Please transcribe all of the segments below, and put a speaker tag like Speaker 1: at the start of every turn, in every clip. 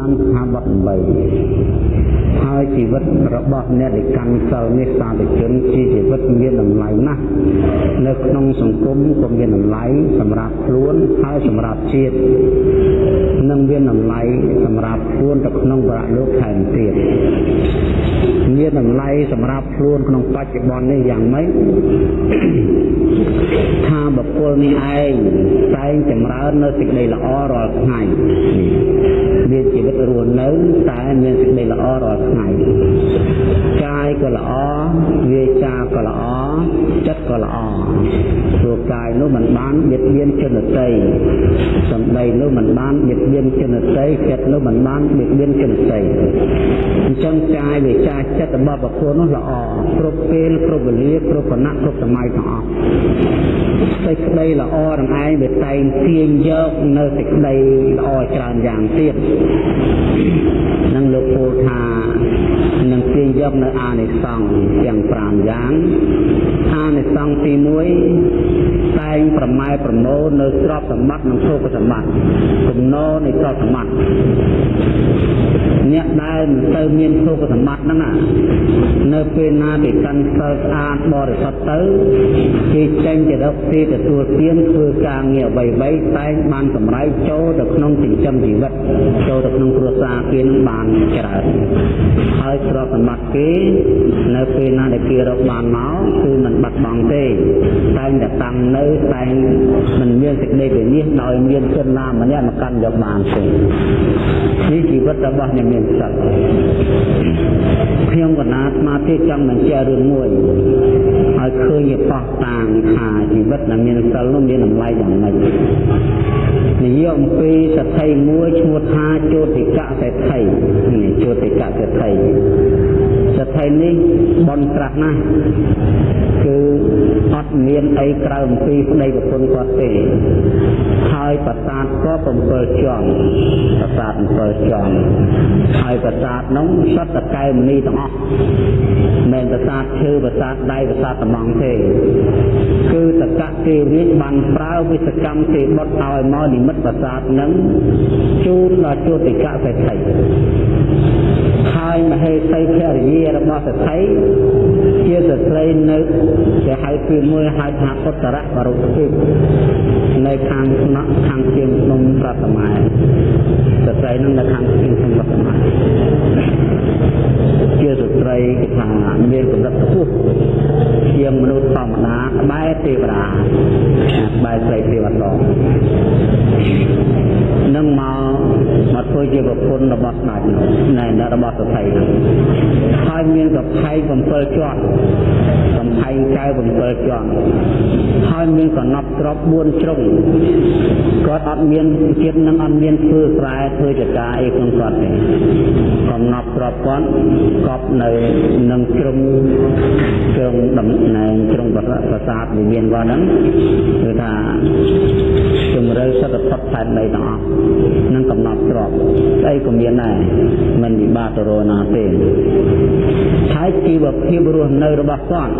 Speaker 1: តាមស្ថាប័ន8ហើយជីវិតរបស់អ្នកដែលកាន់សិលនេះសាធុជនជាជីវិតមានតម្លៃណាស់នៅក្នុងសង្គមក៏មានតម្លៃសម្រាប់ខ្លួនហើយសម្រាប់ជាតិនិងមានតម្លៃសម្រាប់ខ្លួនទៅក្នុងវរៈលោកថែមទៀតមានតម្លៃសម្រាប់ខ្លួនក្នុងបច្ចុប្បន្ននេះយ៉ាងម៉េចថាបុគ្គលនេះឯងតែងចម្រើននៅសេចក្តីល្អរាល់ថ្ងៃមានជីវិតរស់នៅតែមានសេចក្តីល្អរាល់ថ្ងៃកាយក៏ល្អវាចាក៏ល្អចិត្តក៏ល្អព្រោះកាយនោះมันបានបៀតបៀនជនតីសម្ដីនោះมันបានបៀតបៀនជនតីចិត្តនោះมันបានបៀតបៀនជនតីអញ្ចឹងកាយវាចាចិត្តរបស់បុគ្គលនោះល្អគ្រប់ពេលគ្រប់វេលាគ្រប់គណៈគ្រប់សម័យទាំងអស់ សេចក្តីល្អនឹងឯងវាតែងទាញយកនៅសេចក្តីល្អច្រើនយ៉ាងទៀតនឹងលោកពោលថា នឹងទាញយកនៅអានិសង្ឃទាំង5យ៉ាងអានិសង្ឃទី1តែងប្រម៉ែប្រមូលនៅទ្រព្យសម្បត្តិនិងភោគសម្បត្តិគំនរនៃទ្រព្យសម្បត្តិអ្នកដែលមិនទៅមានភោគសម្បត្តិហ្នឹងនៅពេលណាគេកាន់សិលស្អាតបរិសុទ្ធទៅគេចេញទៅរកទីទទួលទានធ្វើការងារអ្វីៗតែងបានកម្រៃចូលទៅក្នុងចិញ្ចឹមជីវិតចូលទៅក្នុងគ្រួសារគេនឹងបានច្រើនហើយទ្រព្យសម្បត្តិគេនៅពេលណាដែលគេរកបានមកគឺមិនបាត់បង់ទេតែងតែតាំងនៅតែងមិនមានសេចក្តីវិនិច្ឆ័យដោយមានជនណាម្នាក់មកកាន់យកបានទេនេះជីវិតរបស់អ្នកមានសិទ្ធិខ្ញុំកណាស្មារតីចង់បញ្ជាក់រឿងមួយឲ្យឃើញបោះតាងថាជីវិតដែលមានសិលនោះមានតម្លៃយ៉ាងម៉េចនិយាយអំពីសទ្ធិមួយឈ្មោះថាជោតិកៈសេដ្ឋីនេះជោតិកៈសេដ្ឋីសទ្ធិនេះបនត្រាស់ណាស់គឺអត់មានអីក្រៅអំពីប្តីប្រពន្ធគាត់ទេហើយប្រាសាទក៏7ជាន់ប្រាសាទ7ជាន់ហើយប្រាសាទនោះសុទ្ធតែកែវមនីទាំងអស់មិនប្រាសាទឈើប្រាសាទដៃប្រាសាទតំងទេគឺតកៈទេរាជបានប្រើវិសកម្មទេបុតឲ្យមកនិមិត្តប្រាសាទនឹងជូនដល់ជោតិកៈសេដ្ឋី ហើយមហេសីភរិយារបស់សទ្ធិជាស្ត្រីនៅគេហៅពីមួយហៅថាពុទ្ធរៈបរុទ្ធិនៅខាងស្នាក់ខាងជាងភ្នំប្រតម៉ែស្ត្រីនឹងនៅខាងជាងភ្នំប្រតម៉ែជាស្ត្រីគេថាមានកម្រិតខ្ពស់ជាងមនុស្សធម្មតា ក្បែរទេវតាក្បែរស្រីទេវតានឹងមកមកធ្វើជាប្រពន្ធរបស់ស្ដេចនោះណែរបស់សភ័យនោះហើយមានកំផែង7ជាន់កំផែងកែវ7ជាន់ហើយមានកណប់ទ្រប4ជ្រុងគាត់អត់មានជាតិនឹងអត់មានធ្វើស្រែធ្វើចកាអីក្នុងគាត់ទេកំណប់ទ្របគាត់កប់នៅនឹងជ្រុងជ្រុងតំណែងជ្រុងប្រាសាទវិមានគាត់ហ្នឹងគឺថាជំរឿសតផុតផែនដីទាំងអស់នឹងកំណត់ទ្របស្អីក៏មានដែរមិនវិបាកទៅរណាទេហើយជីវភាពរស់នៅរបស់គាត់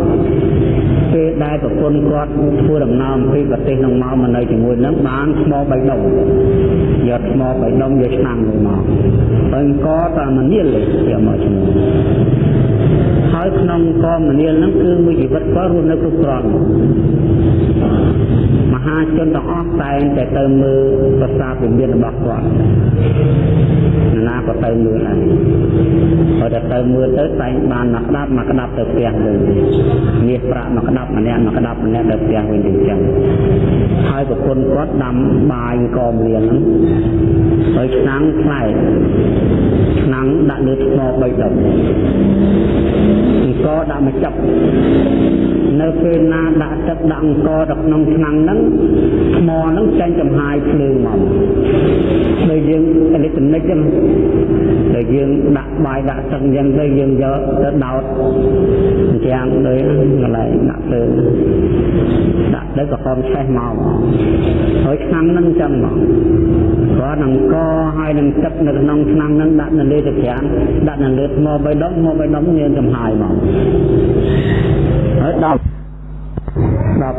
Speaker 1: ពេលដែលប្រពន្ធគាត់ធ្វើដំណើរអំពីប្រទេសនឹងមកមកនៅជាមួយនឹងបានថ្មបៃដុំយកថ្មបៃដុំយកឆ្នាំមួយមកហើយកតាមនាលយកមកជាមួយ ហើយក្នុងកមនាលហ្នឹងគឺមួយជីវិតគាត់រស់នៅគ្រប់គ្រាន់ម ហាជនទាំងអស់តែងតែទៅមើលប្រាសាទវិមានរបស់គាត់ណាក៏ទៅមើលដែរហើយតែទៅមើលទៅតែងបានមកក្តាប់មកក្តាប់ទៅផ្ទះវិញមាសប្រាក់មកក្តាប់ម្នាក់មកក្តាប់ម្នាក់ទៅផ្ទះវិញទៅចឹងហើយប្រពន្ធគាត់ដាំបាយកមលៀនហ្នឹងហើយឆ្នាំងផ្លែឆ្នាំងដាក់លើថ្មបីដុំអង្គដាក់មកចាប់នៅពេលណាដាក់ទឹកដាក់អង្គទៅក្នុងឆ្នាំងហ្នឹងថ្មហ្នឹងចេញចំហាយភ្លើងមកដូចយើងអេឡិចត្រូនិកហ្នឹងដែលយើងដាក់បាយដាក់ទឹកអញ្ចឹងទៅយើងយកទៅដោតអញ្ចឹងដូចកន្លែងដាក់ភ្លើងដាក់ទៅក៏ហមឆេះមកហើយឆ្នាំងហ្នឹងអញ្ចឹងមកគាត់នឹងកហើយនឹងទឹកនៅក្នុងឆ្នាំងហ្នឹងដាក់នៅលើទឹកប្រាំដាក់នៅលើថ្មបីដុំថ្មបីដុំមានចំហាយមក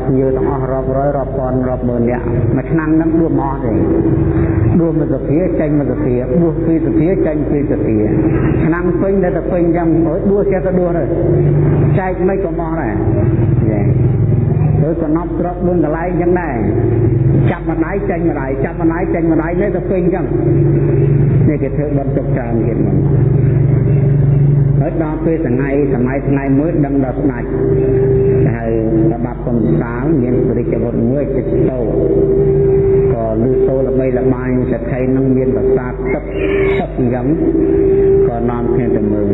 Speaker 1: ហើយដល់ដដល់ភ្ញៀវទាំងអស់រាប់រយរាប់ពាន់រាប់ម៉ឺននាក់មួយឆ្នាំហ្នឹងដួសមកអស់ទេដួសមួយសភាចេញមួយសភាដួសពីរសភាចេញពីរសភាឆ្នាំពេញតែទៅពេញយ៉ាងអើយដួសចេះទៅដួសទៅចែកមិនក៏មកដែរយេឬកំណប់ទ្រព្យ4កន្លែងចឹងដែរចាប់ម្ដាយចេញម្ដាយចាប់ម្ដាយចេញម្ដាយនេះទៅពេញចឹងនេះគេធ្វើបន់ទុកច្រើនទៀតមក ហើយដល់ពេលថ្ងៃសម័យថ្ងៃមួយដឹងដល់ស្ដេចហើយប្របាប់កំសាលមានបរិជ្ជវុធមួយចិត្តតោក៏លឺសូរល្បីល្បាញសក្តិនឹងមានប្រសាទទឹកទឹកអញ្ចឹងក៏នាំគ្នាទៅមើល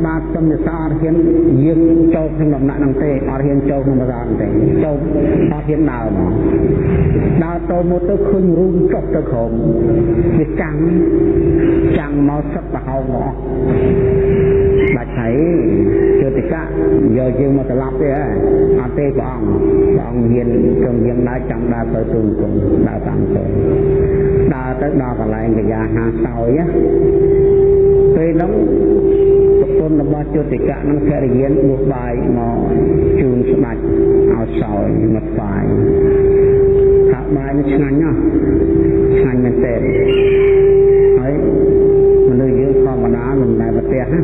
Speaker 1: ប្របាទសំនិសាអត់ហ៊ានយើងចូលក្នុងដំណាក់ហ្នឹងទេអត់ហ៊ានចូលក្នុងប្រាសាទទេចូលអត់ហ៊ានដើរមកដើរទៅមកទៅឃើញរូងចុះទៅក្រោមវាចាំងចាំងមកសឹកប្រហោងមកបាច់ហើយជតិកៈយកយើងមកត្រឡប់ទេអត់ទេព្រះអង្គព្រះអង្គមានត្រង់យើងដើរចាំដើរទៅទូនគុំដើរតាមទៅដើរទៅដល់កន្លែងកញ្ញាហាសោយ ពេលហ្នឹងប្រពន្ធរបស់ជតិកៈនឹងភរិយាបួសបាយមកជូនស្ដេចឲ្យសោយមកស្វាយថាបាយនេះឆ្ងាញ់ណាស់ឆ្ងាញ់មែនទែនហើយមនុស្សយើងធម្មតាមិនដែលប្រទះណា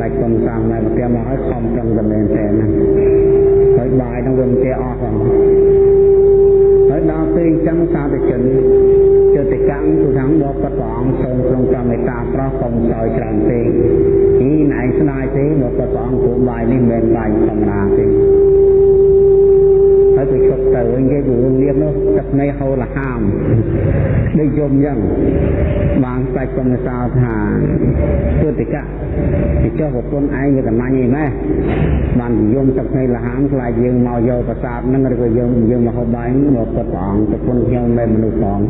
Speaker 1: ដាច់កំសាមដែលប្រទះមកឲ្យខំប្រឹងតែមែនទែនណាហើយបាយនឹងវាមិនទះអស់ផងហើយដល់ពេលអញ្ចឹងសាធុជនជតិ កម្មទូខាងបបព្រះអង្គសូមក្នុងកម្មមេត្តាប្រោះកុំសោយច្រើនពេកពីណែស្ដាយទេបបព្រះអង្គគូបាយនេះមិនមែនបាយធម្មតាទេហើយទៅជប់ទៅវិញគេទៅលៀបនោះទឹកនៃហូរលហាមដូចយំអញ្ចឹងបានស្ដេចកំសោថាទុតិកៈពីចុះប្រពន្ធឯងវាកំណាញ់អីម៉េះបានយំទឹកនៃលហាមខ្លាចយើងមកយកប្រាសាទហ្នឹងឬក៏យើងយើងមកហូបបាយមកពុតព្រះអង្គប្រពន្ធខ្ញុំមិនមនុស្សផង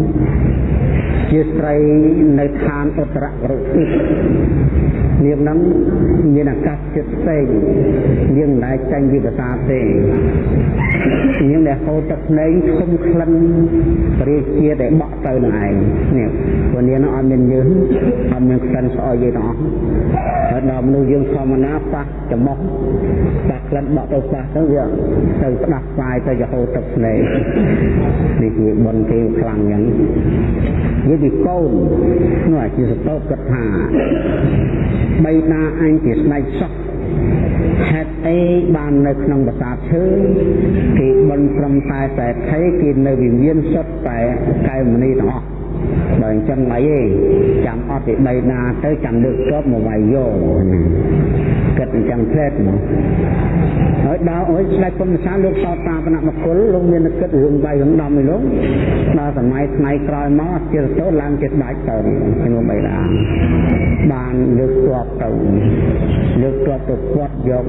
Speaker 1: ជាស្ត្រីនៅឋានឧត្តររុនាមហ្នឹងមានអាកាសចិត្តផ្សេងយើងមិនដែលចាញ់ពីប្រាសាទទេយើងដែលហូរទឹកភ្នែកធំក្លិនរាជាដែលបក់ទៅនឹងឯងនេះព្រោះនាងនោះអត់មានយើងអត់មានក្លិនស្អុយទេទាំងអស់ហើយដល់មនុស្សយើងធម្មតាប៉ះច្រមុះប៉ះក្លិនបក់ទៅប៉ះទៅវាទៅស្ដាប់ស្វាយទៅរហូតទឹកភ្នែកនេះគឺបុណ្យគេខ្លាំងយ៉ាងនិយាយពីកូននោះអាជាសតោគិតថាបីតាអញជាស្ដេចសោះហេតុអីបាននៅក្នុងប្រាសាទឈើគេបន់ត្រឹមតែតែថៃគេនៅវិមានសុទ្ធតែកែវមនីទាំងអស់ បើអញ្ចឹងអីទេចាំអត់ពីដីណាទៅចាំលើកតបមកវាយយកគិតអញ្ចឹងផ្លែតមកហើយដល់អើយស្ដេចពុំសាលោកសោតតាបណមគុលលោកមានគិតរឿងបាយរឿងដំនេះលោកដល់សម័យថ្ងៃក្រោយមកជារតោឡើងជាស្ដេចទៅក្នុងបៃតាបានលើកតបទៅលើកតបទៅគាត់យក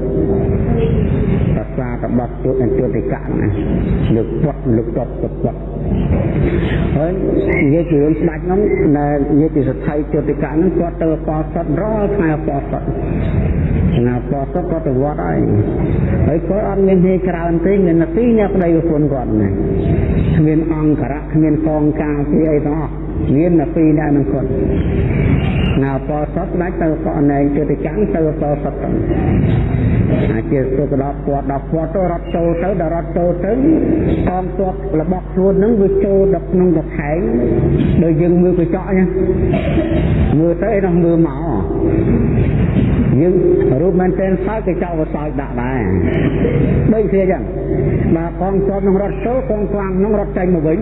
Speaker 1: ភាសារបស់ទូតអន្ទុតិកៈណាលើកគាត់លើកតបទៅគាត់ហើយនិយាយពីរឿងស្ដេចហ្នឹងនៅនិយាយពីសទ្ធិជតិកៈហ្នឹងគាត់ទៅបោសុតរាល់ថ្ងៃបោសុតណាបោសុតគាត់ទៅវត្តហើយហើយគាត់អត់មានហេច្រើនទេមាននាទីញ៉ាំប្តីប្រពន្ធគាត់ណាគ្មានអង្គរៈគ្មានកងការពីអីទាំងអស់ មាននាទីដែរនឹងគាត់ណាបោសុតដាច់ទៅក៏អណែងជតិកៈទៅបោសុតទៅអាជាទៅដល់ពាត់ដល់ពាត់ទៅរត់ចូលទៅដល់រត់ចូលទៅកងទ័ពរបស់ខ្លួននឹងវាចូលដល់ក្នុងកខែងដោយយើងមើលកញ្ចក់ហ្នឹងមើលទៅឯនោះមើលមកយើងរូបមែនតែនសើចកញ្ចក់ក៏សើចដាក់ដែរដូចគ្នាអញ្ចឹងបាទកងទ័ពនឹងរត់ចូលកងខ្លាំងនឹងរត់ចេញមកវិញ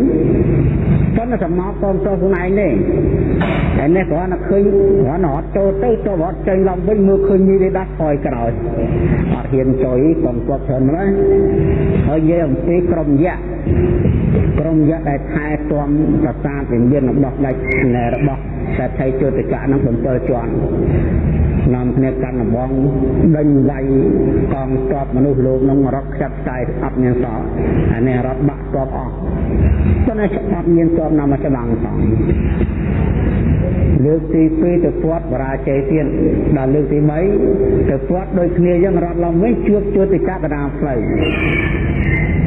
Speaker 1: ប៉ុន្តែសម្រាប់កងទ័ពខ្លួនឯងទេតែនេះគ្រាន់តែឃើញគ្រាន់តែរត់ចូលទៅទៅរត់ចេញឡើងវិញមើលឃើញមីទេដាស់ថយក្រោយអត់ហ៊ានចុយកងទ័ពច្រើនម្ល៉េះហើយនិយាយអំពីក្រុមយៈក្រុមយៈដែលថែទាំប្រាសាទវិមានរបស់ដាច់របស់សេដ្ឋីជតិកៈនឹង7ជាន់នាំគ្នាកាន់ដំបងដេញវាយកងទ័ពមនុស្សលោកនឹងរត់ខ្ចាត់ខ្ចាយអត់មានសល់អានេះរត់បាក់ ទ័ពអស់ប៉ុន្តែអត់មានទ័ពណាមកច្បាំងផងលើកទី2ទៅពាត់បរាជ័យទៀតដល់លើកទី3ទៅពាត់ដូចគ្នាយ៉ាងរត់ឡើងវិញជួបជួបទៅកាកដាផ្លូវ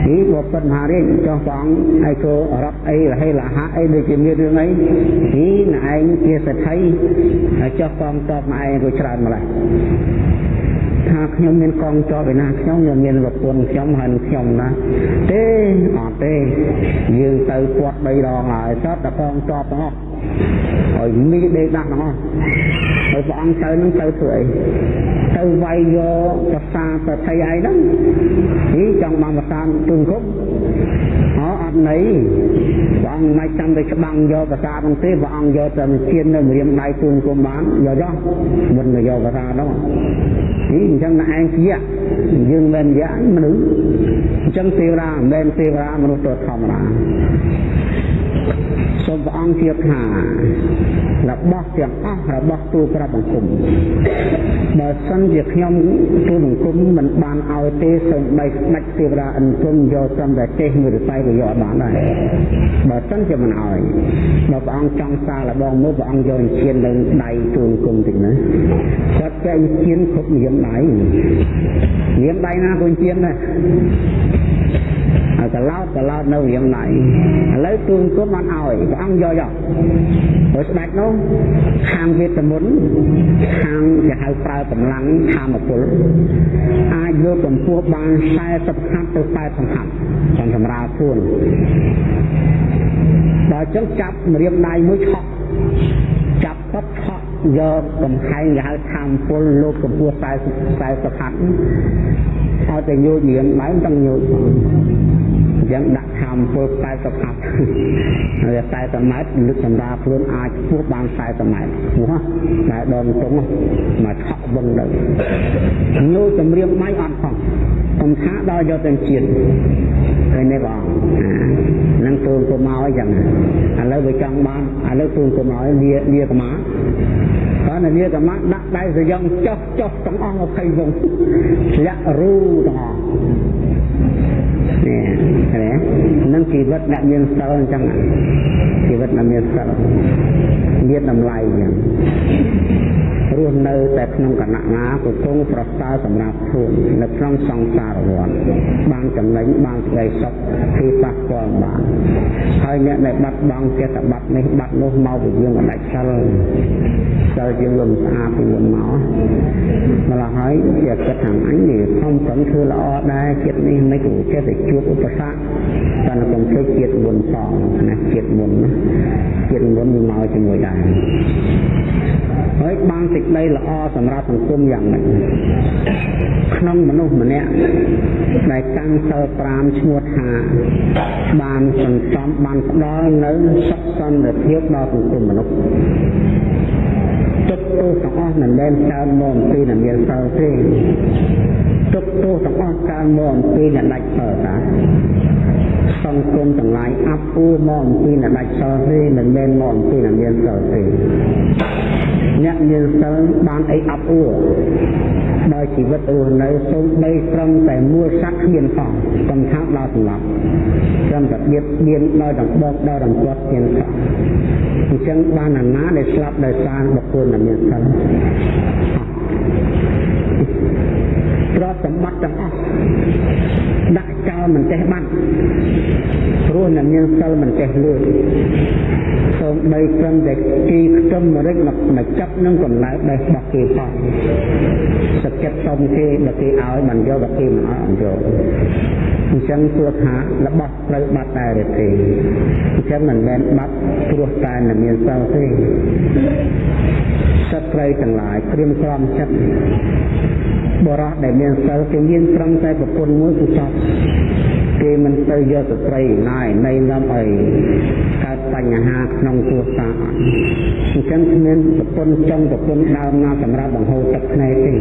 Speaker 1: នេះបបិទ្ធមហារាជចុះព្រះអង្គឯករត់អីរហេលហៈអីដូចជាមានរឿងអីនេះណែឯងជាសទ្ធិហើយចុះកងតបមកឯងក៏ច្រើនម្ល៉េះ ថាខ្ញុំមានកងជាប់ឯណាខ្ញុំខ្ញុំមានប្រពន្ធខ្ញុំហើយនឹងខ្ញុំណាទេអត់ទេយើងទៅពាត់3ដងហើយសតតែកងជាប់ទាំងអស់ហើយមីដេកដាស់ទាំងអស់ហើយព្រះអង្គទៅនឹងទៅធ្វើអីទៅវាយយកប្រសាប្រថីអីហ្នឹងនេះចង់បានប្រសាទូនគប់អអត់ន័យព្រះ អង្គមិនចាំទៅច្បាំងយកប្រសាហ្នឹងទេព្រះអង្គយកតែជៀននៅម្រាមដៃទូនគុំបានយកចុះមិនយកប្រសាហ្នឹងនេះអញ្ចឹងតែឯងជាយើងមិនយ៉ាមនុស្សអញ្ចឹងទេវតាមិនមែនទេវតាមនុស្សទៅធម្មតា សូមព្រះអង្គជាថារបស់ទាំងអស់របស់ទូក្របបង្គំបើសិនជាខ្ញុំទូបង្គំមិនបានឲ្យទេសូមបីស្ដេចទេវតាអង្គមយកត្រឹមតែចេះមួយរស័យក៏យកបានដែរបើសិនជាមិនឲ្យបើព្រះអង្គចង់សារលបងមួយព្រះអង្គយកជៀននៅដៃទូបង្គំតិចណាគាត់ចែកជៀនគ្រប់នាមដៃនាមដៃណាក៏ជៀនដែរហើយ កឡោតកឡោតនៅរៀងណៃឥឡូវទូនគុំបានឲ្យព្រះអង្គយកយកព្រោះស្ដេចនោះខាងវេទមន្តខាងគេហៅប្រើកម្លាំងខាមពលអាចយកកម្ពស់បាន40ខាត់ទៅ40ខាត់ចាំសម្រាលខ្លួនដល់ចឹងចាប់ម្រាមដៃមួយឆក់ចាប់ពុតឆក់យកកំខែងគេហៅខាមពលលោកកម្ពស់40 40ខាត់ឲ្យតែញូចម្រាមដៃមិនទាំងញូចផង ចឹងដាក់ខំពល40ហាត់ហើយ40ម៉ែត្រលឹកសម្រាប់ខ្លួនអាចពោះបាន40ម៉ែត្រពោះតែដងតុងមកឆក់វឹងទៅនោះចម្រៀងម៉ៃអត់ផងកំថាដល់យកទៅជាតិឃើញទេបងនឹងទូនទៅមកអញ្ចឹងឥឡូវវាចង់បានឥឡូវទូនទៅមកលាលាកម្មាគាត់នៅលាកម្មាដាក់ដៃសយងចុះចុះទាំងអស់20វងធ្លាក់រូទាំងអស់ នេះឃើញនឹងជីវិតអ្នកមានសិលអញ្ចឹងជីវិតអ្នកមានសិលមានតម្លៃអញ្ចឹង រស់នៅតែក្នុងគណៈណាក៏គង់ប្រសើរសម្រាប់ខ្លួននៅក្នុងសង្សារវដ្តបានចំណេញបានស្ដីសុខគឺប៉ះពាល់បានហើយអ្នកដែលបាត់បង់ចិត្តបាត់នេះបាត់នោះមកពីយើងមិនដាច់សិលសិលយើងមិនស្អាតពីមុនមកម្ល៉េះហើយជាចិត្តខាងអញនេះខំប្រឹងធ្វើល្អដែរចិត្តនេះមិនក៏ចេះតែជួបឧបសគ្គតែកុំភ្លេចជាតិមុនផងណាជាតិមុនណាជាតិមុនវាមកជាមួយដែរហើយបានសេចក្តីល្អសម្រាប់សង្គមយ៉ាងម៉េចក្នុងមនុស្សម្នាក់ដែលតាំងសិល5ឈ្មោះថាបានសន្សំបានផ្ដល់នៅសុខសន្តិភាពដល់សង្គមមនុស្សទុកទោសទាំងអស់មិនមែនកើតមកអំពីអ្នកមានសិលទេទុកទោសទាំងអស់កើតមកអំពីអ្នកដាច់សិលតាសង្គមទាំងឡាយអាប់អួរមកអំពីអ្នកដាច់សិលទេមិនមែនមកអំពីអ្នកមានសិលទេ អ្នកមានសិលបានអីអាប់អួរដោយជីវិតរស់នៅសូម្បីត្រឹមតែមួលសត្វគ្មានផងកំថាដល់សម្លាប់ត្រឹមតែបៀតបៀនដោយដំបូកដោយដំពាត់គ្មានផងអញ្ចឹងបានអាណាដែលស្លាប់ដោយសារបុគ្គលដែលមានសិលទ្រព្យសម្បត្តិទាំងអស់ដាក់ ចោលមិនចេះបាត់ព្រោះអ្នកមានសិលមិនចេះលួចសូមបីត្រឹមតែគីខ្ទឹមម្រេចមកចាប់នឹងកម្លៅបេះរបស់គេផងសក្កិតសុំគេបើគេឲ្យមិនយកបើគេមិនឲ្យអត់យកអញ្ចឹងព្រោះថារបស់ត្រូវបាត់ដែរទេអញ្ចឹងមិនមែនបាត់ព្រោះតែអ្នកមានសិលទេសត្វត្រីទាំងឡាយក្រៀមក្រំចិត្តបរោះដែលមានសិលគេមានត្រឹមតែប្រពន្ធមួយគឺចប់គេមិនទៅយកស្ត្រីណាយនៃនាំឲ្យកើតបញ្ហាក្នុងគ្រួសារអត់អញ្ចឹងគ្មានប្រពន្ធចង់ប្រពន្ធដើមណាសម្រាប់បង្ហូរទឹកភ្នែកទេ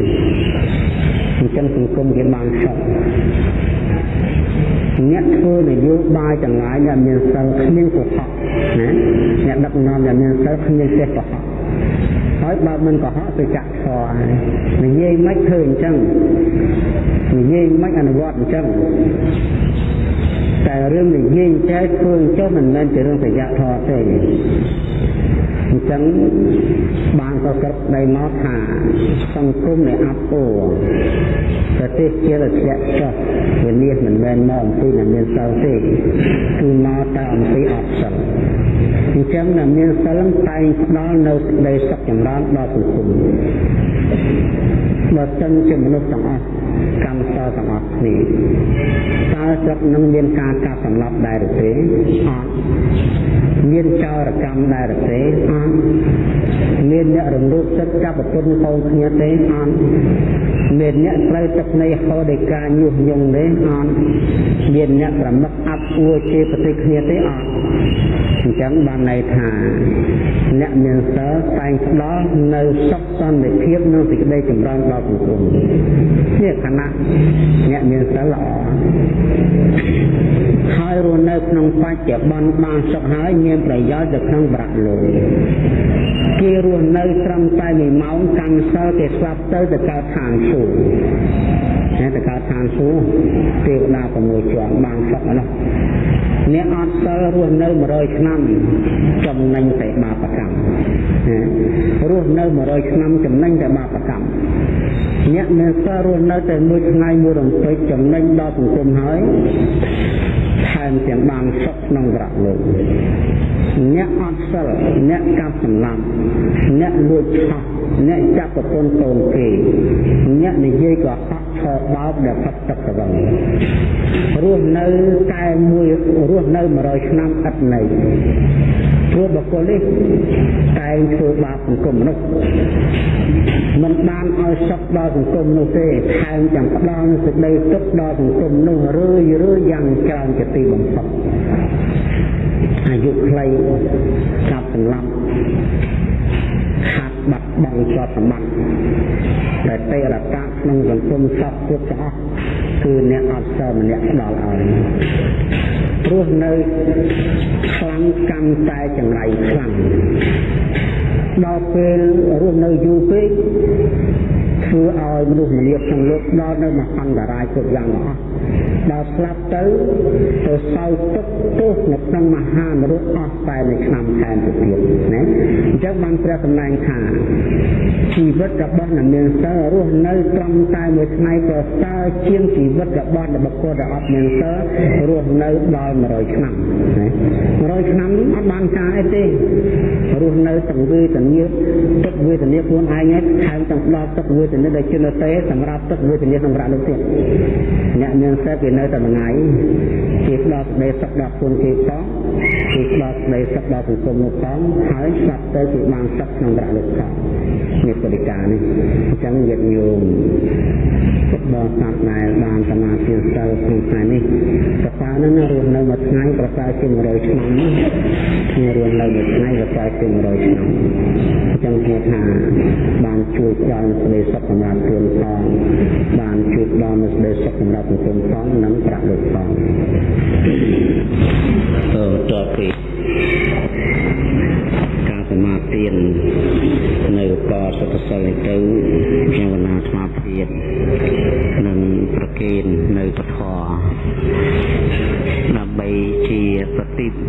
Speaker 1: អញ្ចឹងសង្គមគេបានសុខអ្នកធ្វើនយោបាយទាំងឡាយអ្នកមានសិលគ្មានកុហកណាអ្នកដឹកនាំអ្នកមានសិលគ្មានចេះកុហក ហើយបើមិនកុហកទៅចាក់ធរហើយនិយាយមិនធ្វើអញ្ចឹងនិយាយមិនអនុវត្តអញ្ចឹងតែរឿងនិយាយចេះធ្វើអញ្ចឹងមិនមែនជារឿងប្រយ័ត្នធរទេអញ្ចឹងបានក៏ក្រឹបដៃមកថាសង្គមនៃអពោប្រទេសជារធ្លាក់ចុះវានេះមិនមែនមកអំពីអ្នកមានសិលទេគឺមកតែអំពីអត់សិល អញ្ចឹងអ្នកមានសិលតែងផ្ដល់នៅសេចក្តីសុខចម្រើនដល់សង្គមបើសិនជាមនុស្សទាំងអស់កម្មសលទាំងអស់គ្នាតើស្រុកនឹងមានការកាប់សម្លាប់ដែរឬទេអត់មានចោរកម្មដែរឬទេអត់មានអ្នករំលោភទឹកចាប់ប្រពន្ធកូនគ្នាទេអត់មានអ្នកត្រូវទឹកនៃហោដោយការញុះញង់ទេអត់មានអ្នកប្រមឹកអាប់អួរជាប្រតិគ្នាទេអត់ អញ្ចឹងបានន័យថាអ្នកមានសិលតែងផ្ដល់នៅសុខសន្តិភាពនិងសេចក្តីចម្រើនដល់សង្គមនេះខណៈអ្នកមានសិលល្អហើយរស់នៅក្នុងបច្ចុប្បន្នបានសុខហើយមានប្រយោជន៍ទៅក្នុងប្រាក់លោកគេរស់នៅត្រឹមតែ1ម៉ោងកម្មសិលគេស្លាប់ទៅទៅកើតឋានសួគ៌តែទៅកើតឋានសួគ៌ទេវតា6ជាន់បានសុខនោះអ្នកអត់សិលរស់នៅ100ឆ្នាំចំណេញតែបាបកម្មរស់នៅ100ឆ្នាំចំណេញតែបាបកម្មអ្នកមានសិលរស់នៅតែមួយថ្ងៃមួយរំពេចចំណេញដល់សង្គមហើយ ថែមទាំងបានសុខក្នុងវរៈលោកអ្នកអត់សិលអ្នកកាប់សម្លាប់អ្នកលួចឆោះអ្នកចាប់ប្រពន្ធកូនគេអ្នកនិយាយកុហកឆោបោកដែលផឹកទឹកទៅវិញរស់នៅតែមួយរស់នៅ100ឆ្នាំឥតន័យ ព្រោះបុគ្គលនេះតែងធ្វើបាបសង្គមមនុស្សមិនបានឲ្យសុខដល់សង្គមនោះទេថែមទាំងផ្ដល់សេចក្តីទុក្ខដល់សង្គមនោះរឿយរឿយយ៉ាងច្រើនជាទីបំផុតអាយុខ្លីកាប់សម្លាប់ខាត់បាត់បង់ទ្រព្យសម្បត្តិដែលទេរតាក្នុងសង្គមសពគ្រប់ទាំងអស់ គឺអ្នកអត់សិលម្នាក់ផ្ដល់ឲ្យព្រោះនៅខ្លាំងកម្មតែចង្រៃខ្លាំងដល់ពេលរស់នៅយូរពេកធ្វើឲ្យមនុស្សម្នាក្នុងលោកដល់នៅមហន្តរាយគ្រប់យ៉ាងអស់ ដល់ស្លាប់ទៅទៅសោយទុកទោសនៅក្នុងមហានរកអស់តែនៅឆ្នាំខែទៅទៀតណាអញ្ចឹងបានព្រះសម្ដែងថាជីវិតរបស់អ្នកមានសិលរស់នៅត្រឹមតែមួយថ្ងៃប្រសើរជាងជីវិតរបស់បុគ្គលដែលអត់មានសិលរស់នៅដល់100ឆ្នាំណា100ឆ្នាំអត់បានការអីទេរស់នៅទាំងវេទនាទុកវេទនាខ្លួនឯងឯងថែមទាំងដល់ទុកវេទនាដែលជានៅទេសម្រាប់ទុកវេទនាក្នុងប្រាក់លោកទៀតអ្នកមានសិលគេនៅតែថ្ងៃគេផ្ដល់សេចក្តីសុខដល់ខ្លួនគេផងគេផ្ដល់សេចក្តីសុខដល់សង្គមនោះផងហើយស្ដាប់ទៅគេបានសុខក្នុងប្រាក់លោកផង នេះបរិការនេះអញ្ចឹងញាតិញោមពុទ្ធបរិស័ទដែលបានសមាធិសិលក្នុងថ្ងៃនេះប្រសើរណាស់ណារស់នៅមួយថ្ងៃប្រសើរជាង100ឆ្នាំគ្នារស់នៅមួយថ្ងៃប្រសើរជាង100ឆ្នាំអញ្ចឹងគេថាបានជួយផ្ដល់សេចក្តីសុខសម្រាប់ខ្លួនផងបានជួយផ្ដល់សេចក្តីសុខសម្រាប់សង្គមផងនិងប្រាក់លោកផងអឺតទៅពីការសមាធិនៅ កសុខសិលទៅខ្ញុំកណាស្មាភាពនិងប្រកេននៅពធដើម្បីជាប្រតិបសម្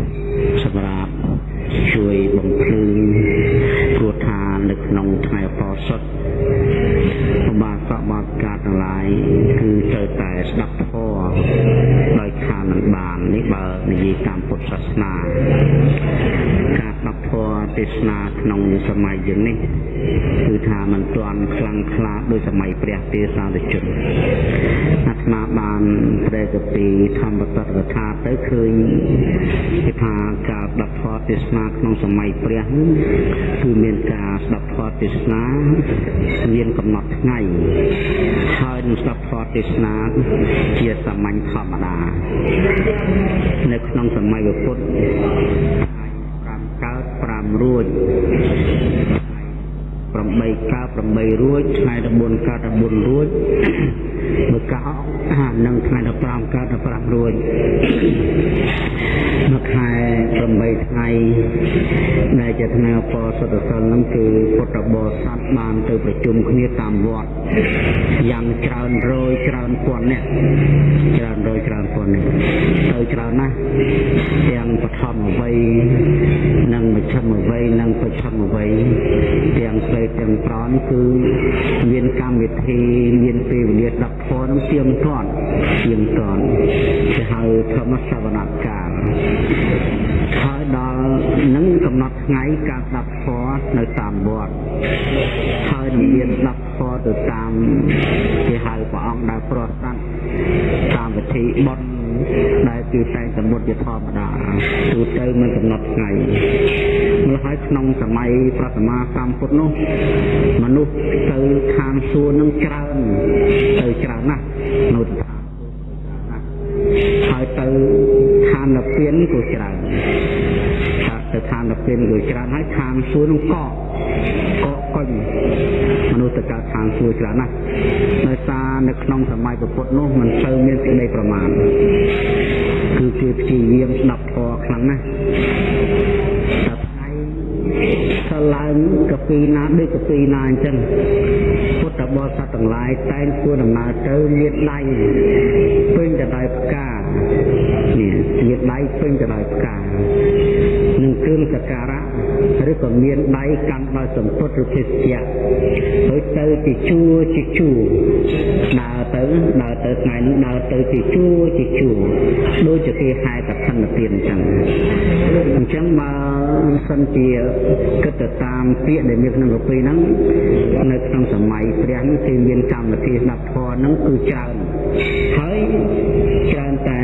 Speaker 1: សម័យព្រះទេសាទជនអាត្មាបានព្រះកពីធម្មតតកថាទៅឃើញគេថាការស្ដាប់ធម៌ទេសនាក្នុងសម័យព្រះគឺមានការស្ដាប់ធម៌ទេសនាមានកំណត់ថ្ងៃហើយនឹងស្ដាប់ធម៌ទេសនាជាសាមញ្ញធម្មតានៅក្នុងសម័យពុទ្ធ5កើត5រួច 8កើត8រួចថ្ងៃ14កើត14រួចមួយកោនឹងថ្ងៃ15កើត15រួច មួយខែ8ថ្ងៃដែលជាថ្ងៃអបសុទ្ធសិលនឹងគឺពុទ្ធបរិស័ទបានទៅប្រជុំគ្នាតាមវត្តយ៉ាងច្រើនរយច្រើនពាន់នាក់ច្រើនរយច្រើនពាន់នាក់ទៅច្រើនណាស់ទាំងបឋមអ្វីនិងមជ្ឈមអ្វីនិងបច្ឆិមអ្វីទាំងស្រីទាំងប្រន់គឺមានកម្មវិធីមានពេលវេលាដាក់ធម៌នឹងទៀងទាត់ទៀងទាត់ គេហៅធម្មសវនកាលហើយដល់នឹងកំណត់ត់ថ្ងៃការស្ដាប់ធម៌នៅតាមវត្តហើយនឹងមានស្ដាប់ធម៌ទៅតាមគេហៅព្រះអង្គដែលប្រោះសัตว์តាមវិធីបន់ដែលគឺតែងសមុទ្រជាធម្មតាទូទៅមិនកំណត់ថ្ងៃម្ល៉េះហើយក្នុងសម័យព្រះសម្មាសម្ពុទ្ធនោះមនុស្សទៅឋានសួគ៌នឹងច្រើនទៅច្រើនណាស់នៅឋាន ហើយទៅឋាននិព្វានក៏ច្រើនទៅឋាននិព្វានក៏ច្រើនហើយឋានសួគ៌នឹងកកកកកុញមនុស្សទៅកើតឋានសួគ៌ច្រើនណាស់ដោយសារនៅក្នុងសម័យពុទ្ធនោះមិនសូវមានសេចក្តីប្រមាណគឺគេព្យាយាមស្ដាប់ធម៌ខ្លាំងណាស់តែថ្ងៃទៅឡើងកាពីណាដូចកាពីណាអញ្ចឹងពុទ្ធបរិស័ទទាំងឡាយតែងធ្វើដំណើរទៅមានដៃ ពេញទៅដោយផ្កានេះមានដៃពេញទៅដោយផ្កានឹងគ្រឿងសក្ការៈឬក៏មានដៃកាន់ដោយសម្ពុតឬភេសជ្ជៈហើយទៅជាជួរជាជួរដើរទៅដើរទៅថ្ងៃនេះដើរទៅជាជួរជាជួរដូចជាគេហែកឋិនទានអញ្ចឹងអញ្ចឹងបើសិនជាគិតទៅតាមពាក្យដែលមានក្នុងកពីហ្នឹងនៅក្នុងសម័យព្រះនេះគឺមានកម្មវិធីស្ដាប់ធម៌ហ្នឹងគឺច្រើន ហើយច្រើនតែ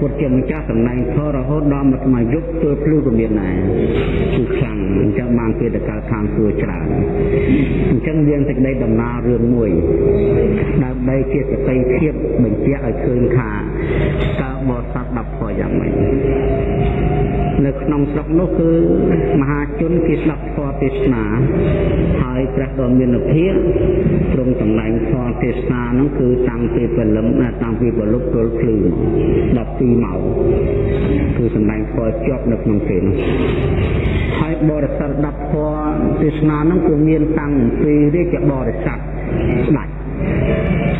Speaker 1: ពុទ្ធជាម្ចាស់តំណែងធររហូតដល់មួយថ្ងៃយប់ធ្វើភ្លឺក៏មានដែរគឺខ្លាំងអញ្ចឹងបានគេទៅកើតខាងសួរច្រើនអញ្ចឹងមានសេចក្តីដំណើររឿងមួយដើម្បីជាសតិភាពបញ្ជាក់ឲ្យឃើញថាតើបរិស័ទ10ធម៌យ៉ាងម៉េច នៅក្នុងស្រុកនោះគឺមហាជនគេស្ដាប់ធម៌ទេសនាហើយព្រះដ៏មានភាពទ្រង់តំណែងធម៌ទេសនានោះគឺតាំងពីព្រលឹមតាំងពីព្រលប់ទល់ភ្លឺ12ម៉ោងគឺសម្ដែងធម៌ជាប់នៅក្នុងពេលនោះហើយបរិស័ទ10ធម៌ទេសនានោះគឺមានតាំងពីរាជបរិស័ទស្ដេច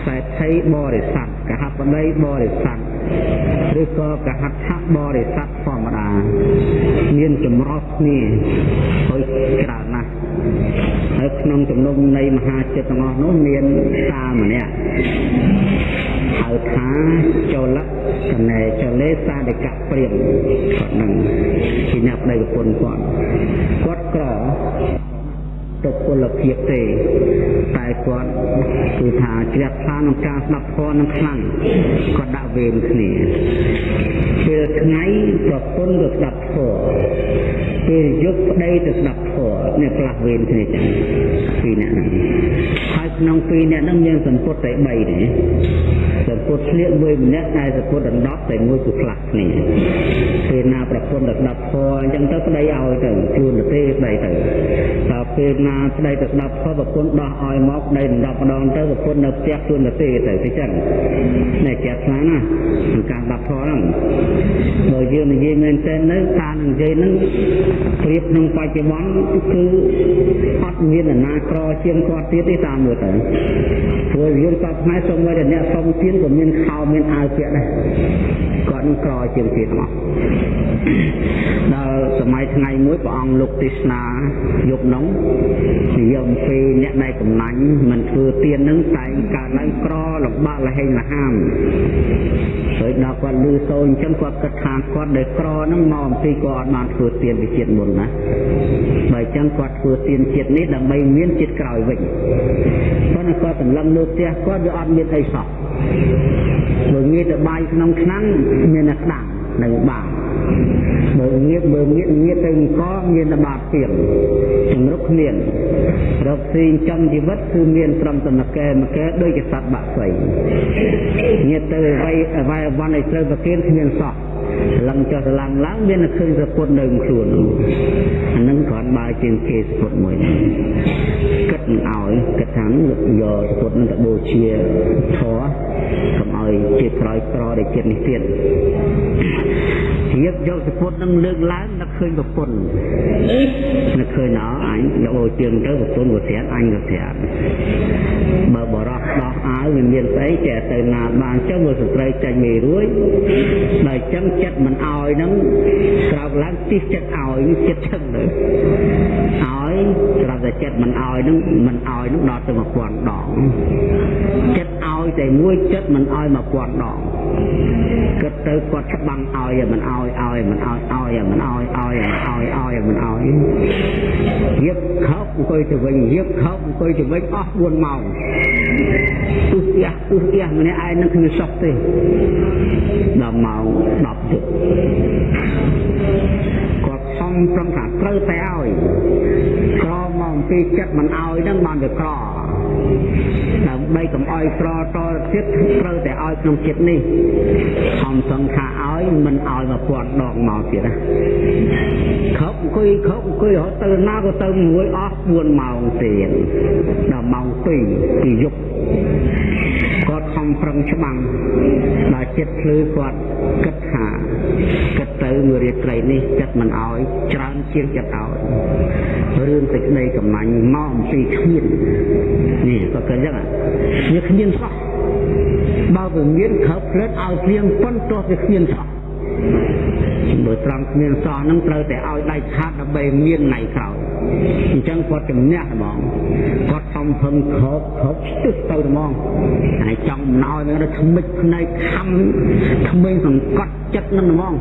Speaker 1: សេដ្ឋីបរិស័ទកហបតីបរិស័ទឬក៏កហដ្ឋបរិស័ទធ ម្មតាមានចម្រុះគ្នាហើយច្រើនណាស់ហើយក្នុងចំណុំនៃមហាចិត្តទាំងអស់នោះមានតាម្នាក់ហៅថាចលកណែចលេសាដកៈព្រាមគាត់នឹងជាអ្នកប្តីប្រពន្ធគាត់គាត់ក្រ ទុពលភាពទេតែគាត់គឺថាជ្រះថ្លាក្នុងការស្ដាប់ធម៌នឹងខ្លាំងគាត់ដាក់វេនគ្នាពេលថ្ងៃប្រពន្ធក៏ស្ដាប់ធម៌ពេលយប់ប្តីទៅស្ដាប់ធម៌នេះផ្លាស់វេនគ្នាចឹង ពីរនាក់ហ្នឹងហើយក្នុងពីរនាក់ហ្នឹងមានសម្ពុតតែ3ទេសម្ពុតឆ្លៀកមួយម្នាក់តែសម្ពុតដណ្ដប់តែមួយគឺផ្លាស់គ្នាពេលណាប្រពន្ធទៅស្ដាប់ធម៌អញ្ចឹងទៅប្តីឲ្យទៅជួនទៅទេប្តីទៅដល់ពេលណាប្តីទៅស្ដាប់ធម៌ប្រពន្ធដោះឲ្យមកប្តីដណ្ដប់ម្ដងទៅប្រពន្ធនៅផ្ទះជួនទៅទេទៅអញ្ចឹងនេះចាស់ខ្លាំងណាស់ក្នុងការស្ដាប់ធម៌ហ្នឹងបើយើងនិយាយមែនទែននៅការនិយាយហ្នឹងប្រៀបក្នុងបច្ចុប្បន្នគឺអត់មាននរណាក្រជាងគាត់ទៀតទេតាមមើលទៅព្រោះយើងគាត់ខ្មែរសូម្បីតែអ្នកសុំទានក៏មានខោមានអាវពាក់ដែរគាត់នឹងក្រជាងទៀតមកដល់សម័យថ្ងៃមួយព្រះអង្គលោកទេសនាយប់នោះនិយមពេលអ្នកដែលកំណាញ់មិនធ្វើទាននឹងតែងកើតឡើងក្រលំបាកលហេងលហាមហើយដល់គាត់លឺសូរអញ្ចឹងគាត់គិតថាគាត់ដែលក្រហ្នឹងមកអំពីគាត់អត់បានធ្វើទានវិជាតិមុនណាបើអញ្ចឹងគាត់ធ្វើទានជាតិនេះដើម្បីមានជាតិក្រោយវិញប៉ុន្តែគាត់សម្លឹងលើផ្ទះគាត់វាអត់មានអីសោះបើងាយទៅបាយក្នុងឆ្នាំងមានតែក្តាំងនៅបាបើងៀបបើងៀបងៀបទៅអង្គមានតែបាបទៀងជំរុកគ្មានរកស៊ីចំជីវិតគឺមានត្រឹមតែមកែមកែដូចជាសត្វបាក់ស្អីងៀបទៅអ្វីអ្វីអវ័នឲ្យត្រូវប្រគិនគ្មានសោះ ឡើងចុះទៅឡើងឡើងមានតែឃើញសពុតនៅខ្លួនអានឹងគ្រាន់បើជាងគេសពុតមួយគិតមិនឲ្យគិតថាយកសពុតនឹងទៅបូជាធរកុំឲ្យជាក្រោយក្រដែលចិត្តនេះទៀត រៀបយកសពុតនឹងលើកឡើងនឹកឃើញប្រពន្ធនឹកឃើញអើអញយកបូជាទៅប្រពន្ធក៏ស្រាតអញក៏ស្រាតបើបរោះដោះអាវវាមានស្អីចេះទៅណាបានចឹងមើលស្ត្រីចាញ់មេរួយដល់ចឹងចិត្តមិនអោយហ្នឹងក្រោកឡើងទីចិត្តអោយចិត្តចឹងទៅអោយស្រាប់តែចិត្តមិនអោយហ្នឹងមិនអោយហ្នឹងដល់ទៅ1000ដងចិត្តអោ យតែមួយចិត្តមិនឲ្យមកពាន់ដងគិតទៅគាត់ច្បាំងឲ្យមិនឲ្យឲ្យមិនឲ្យឲ្យមិនឲ្យឲ្យមិនឲ្យឲ្យមិនឲ្យរៀបខោអង្គុយទៅវិញរៀបខោអង្គុយទៅវិញអស់4ម៉ោងទុះផ្ទះទុះផ្ទះម្នាក់ឯងនឹងគ្មានសោះទេដល់ម៉ោង10ទឹកគាត់ខំប្រឹងថាត្រូវតែឲ្យក្រមកពីចិត្តមិនឲ្យនឹងបានវាក្រ ដើម្បីកុំឲ្យក្រតទៀតត្រូវតែឲ្យក្នុងចិត្តនេះខំសង្ខាឲ្យមិនឲ្យមកពាន់ដងមកទៀតណាខប់អង្គុយខប់អង្គុយរហូតទៅណាក៏ទៅមួយអស់4ម៉ោងទៀតដល់ម៉ោង2ពីយប់គាត់ខំប្រឹងច្បាំងដល់ចិត្តភ្លឺគាត់គិតថាគិតទៅមួយរាត្រីនេះចិត្តមិនអោយច្រើនជាងចិត្តអោយរឿងសេចក្តីកំណាញ់មកអំពីគ្មាននេះ ក៏គិតចឹងវាគ្មានសោះបើវាមានខើផ្លិតឲ្យព្រៀងប៉ុនទោះវាគ្មានសោះបើត្រង់គ្មានសោះនឹងត្រូវតែឲ្យដៃខាតដើម្បីមានថ្ងៃក្រោយអញ្ចឹងគាត់ជំនះហ្មងគាត់ខំភឹងខោបខោបស្ទឹះទៅហ្មងហើយចង់ណោយនឹងថ្មិចភ្នែកខំក្មេងសង្កត់ចិត្តនឹងហ្មង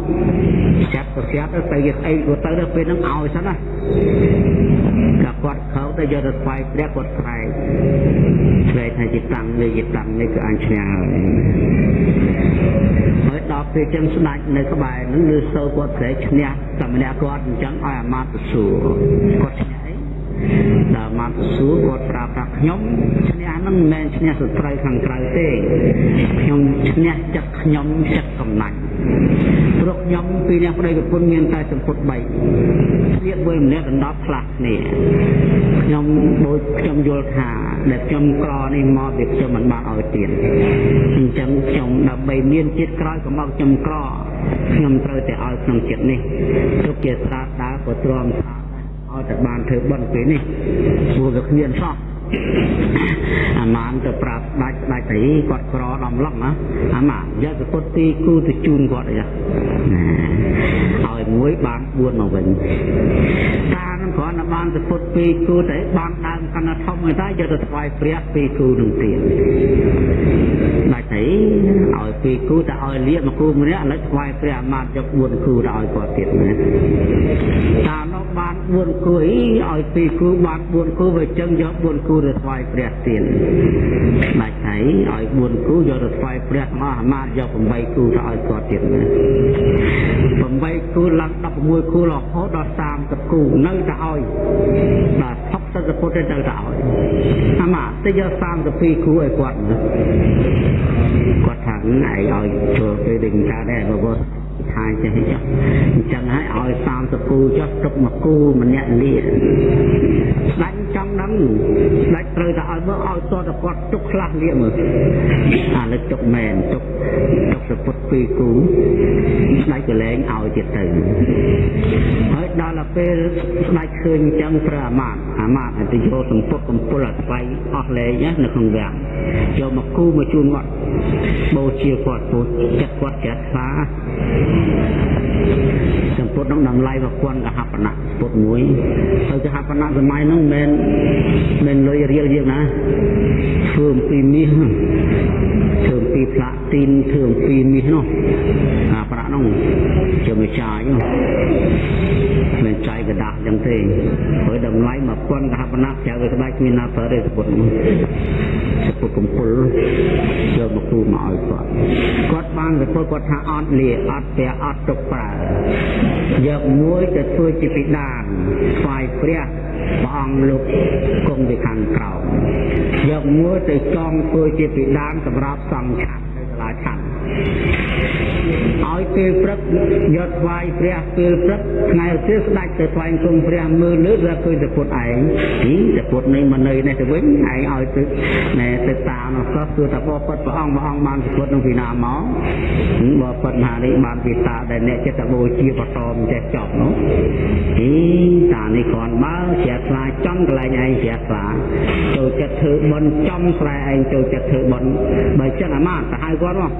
Speaker 1: ចាប់ប្រស្រាប់ទៅទៅស្អីក៏ទៅដល់ពេលហ្នឹងឲ្យសិនណាតែ គាត់ខោទៅយកទៅស្វែងព្រះគាត់ស្រែកស្រែកថាជាតាំងនេះជាតាំងនេះគឺអញឈ្នះហើយហើយដល់ពេលចឹងស្ដាច់នៅក្បែរហ្នឹងលើសូវគាត់ស្រែកឈ្នះតែម្នាក់គាត់អញ្ចឹងឲ្យអាមាត្យទៅសួរគាត់ឈ្នះអី ដល់មកសួរគាត់ប្រាប់ថាខ្ញុំឈ្នះហ្នឹងមិនមែនឈ្នះសត្រូវខាងក្រៅទេខ្ញុំឈ្នះចិត្តខ្ញុំចិត្តកំណាញ់ព្រោះខ្ញុំពីអ្នកប្តីប្រពន្ធមានតែសម្ពុត3ស្លៀកមួយម្នាក់ដណ្ដប់ខ្លះគ្នាខ្ញុំដូចខ្ញុំយល់ថាដែលខ្ញុំក្រនេះមកវាខ្ញុំមិនបានឲ្យទៀតអញ្ចឹងខ្ញុំដើម្បីមានជាតិក្រោយកុំមកខ្ញុំក្រខ្ញុំត្រូវតែឲ្យក្នុងចិត្តនេះទុកជាស្រាតដើរក៏ទ្រាំថា ឲ្យតែបានធ្វើបន់ពេលនេះព្រោះវាគ្មានសោះអាម៉ានទៅប្រាប់ដាច់ដាច់ទៅគាត់ក្រដំឡងណាអាម៉ាយកសពុតទីគូទៅជូនគាត់អីណាឲ្យមួយបាន4មកវិញតានឹងគ្រាន់តែបានសពុតពីគូតែបានដើម កណ្ដាធំតែយកទៅថ្វាយព្រះពីគូនឹងទៀតដាច់ទៅឲ្យពីគូតែឲ្យលៀកមកគូម្នាក់ឥឡូវថ្វាយព្រះអាម៉ានយក4គូទៅឲ្យគាត់ទៀតណាតានោះបាន4គូអីឲ្យពីគូបាន4គូវាចឹងយក4គូទៅថ្វាយព្រះទៀតបាច់ហើយឲ្យ4គូយកទៅថ្វាយព្រះមកអាមាតយក8គូទៅឲ្យគាត់ទៀតណា8គូឡើង16គូរហូតដល់30គូនៅតែឲ្យបាទ60ពុទ្ធទៅទៅឲ្យអាមាតទៅយក32គូឲ្យគាត់ណាគាត់ថាឯងឲ្យចូលពេលដេញតាដែរបើ ថាចេះចុះអញ្ចឹងហើយឲ្យ30គូចុះទុកមកគូម្នាក់លាស្ដេចចង់ដឹងស្ដេចត្រូវតែឲ្យមើលឲ្យតតគាត់ទុកខ្លះលាមើលអាលើទុកមែនទុកទុកសពុតពីរគូស្ដេចក៏លែងឲ្យទៀតទៅហើយដល់ទៅពេលស្ដេចឃើញអញ្ចឹងប្រើអាមាតអាមាតទៅយកសម្ពុតកំពុលអាស្វ័យអស់លែងនៅក្នុងវាំងយកមកគូមកជូនគាត់បូជាគាត់ពូចិត្តគាត់ចាត់ស្វាសម្ពុតនោះតម្លៃ1000កហបណៈពុតមួយហើយកហបណៈសម័យនោះមិនមែនលុយរៀលយើងណាធ្វើអំពីមាស ធ្វើអំពីផ្លាទីនធ្វើអំពីមាសនោះអាប្រាក់នោះជាមួយចាយនោះមិនចាយកដាស់ចឹងទេព្រោះតម្លៃ1000កហបណៈក្រៅវាក្បាច់គ្មានណាប្រើទេសពុតនោះសពុតកំពុលយកមកគូមកឲ្យគាត់គាត់បានសពុតគាត់ថាអត់លាអត់ព្រះអត់ទុកប្រើយកមួយទៅធ្វើជាពិដានថ្វាយព្រះព្រះអង្គលោកគង់ពីខាងក្រោម យកមួយទៅចងធ្វើជាពិដានសម្រាប់សង្ឃឆាត់នៅសាលាឆាត់ ឲ្យពេលព្រឹកយកថ្វាយព្រះពេលព្រឹកថ្ងៃឧទ្ទិសស្ដេចទៅថ្វាយគុំព្រះមើលលើវាឃើញតែពុតឯងទីតែពុតនេះមកនៅនេះទៅវិញឯងឲ្យទៅណែទៅតាមនោះក៏គឺថាបបិទ្ធព្រះអង្គព្រះអង្គបានពុតនឹងពីណាមកបបិទ្ធមហានេះបានពីតាដែលអ្នកចិត្តបូជាបតមចេះចប់នោះទីតានេះគ្រាន់បើជ្រះថ្លាចំកន្លែងឯងជ្រះថ្លាចូលចិត្តធ្វើបន់ចំស្រែឯងចូលចិត្តធ្វើបន់បើចឹងអាម៉ាទៅហៅគាត់មក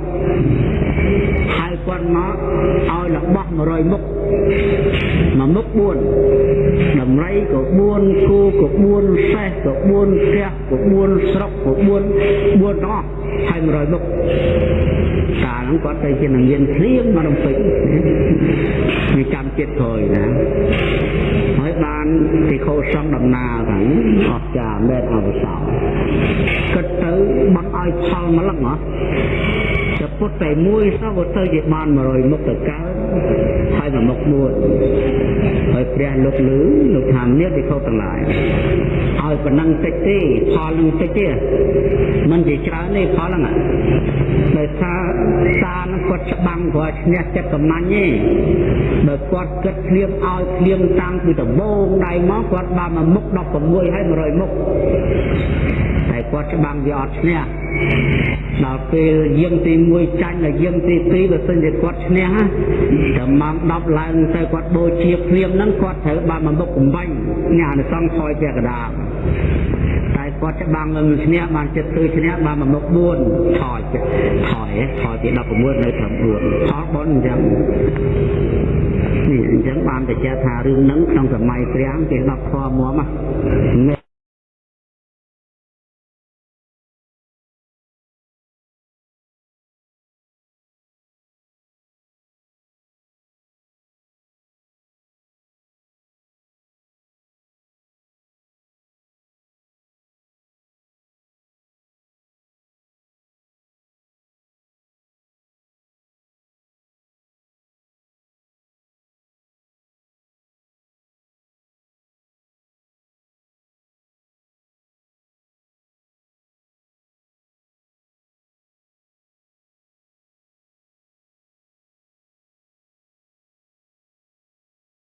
Speaker 1: ហៅគាត់មកឲ្យរបស់100មុខមួយមុខ4ដំរីក៏4គូក៏4សេះក៏4ផ្ទះក៏4ស្រុកក៏4 4ទាំងអស់ហើយ100មុខកាលហ្នឹងគាត់ទៅជានឹងមានភ្លៀងមករំពេចវាចាំចិត្តក្រោយណាហើយបានទីខោសង្ឃដំណើរហ្នឹងអស្ចារ្យមែនអវសោគិតទៅបាត់ឲ្យផលម្លឹងហ៎ តែពុតតែមួយសោះក៏ទៅជាបាន100មុខទៅកើតហើយមួយមុខមួយ ហើយព្រះលោកលឺលោកថាមានទីខោទាំងឡាយឲ្យប៉ុណ្ណឹងតិចទេផលនឹងតិចទេมันជាច្រើនទេផលហ្នឹងដោយសារសារនឹងគាត់ច្បាំងគាត់ឈ្នះចិត្តកំណាញ់ទេបើគាត់គិតភ្លៀងឲ្យភ្លៀងតាំងពីដំបូងដៃមកគាត់បានមកមុខ16ហើយ100មុខតែគាត់ច្បាំងវាអត់ឈ្នះដល់ពេលយាងទី1ចាញ់ដល់យាងទី2បើសិនជាគាត់ឈ្នះតែម៉ោង10ឡើងទៅគាត់បូជាភ្លាមហ្នឹងគាត់ត្រូវបានមកមុខកំបាញ់ញ៉ាអនុសង្ឃថយពាក់កដាលតែគាត់ច្បាំងនឹងឈ្នះបានចិត្តគឺឈ្នះបានមកមុខ4ថយថយថយពី16នៅត្រឹម4ផលបុណ្យអញ្ចឹងនេះអញ្ចឹងបានតែចេះថារឿងហ្នឹងក្នុងសម័យព្រះគេ10ធម៌មក